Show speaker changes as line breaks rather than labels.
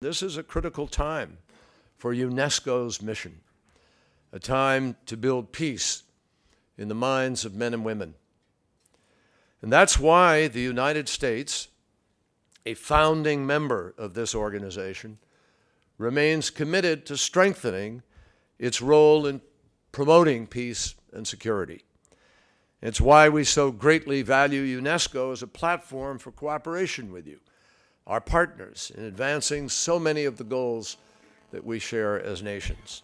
This is a critical time for UNESCO's mission, a time to build peace in the minds of men and women. And that's why the United States, a founding member of this organization, remains committed to strengthening its role in promoting peace and security. It's why we so greatly value UNESCO as a platform for cooperation with you our partners in advancing so many of the goals that we share as nations.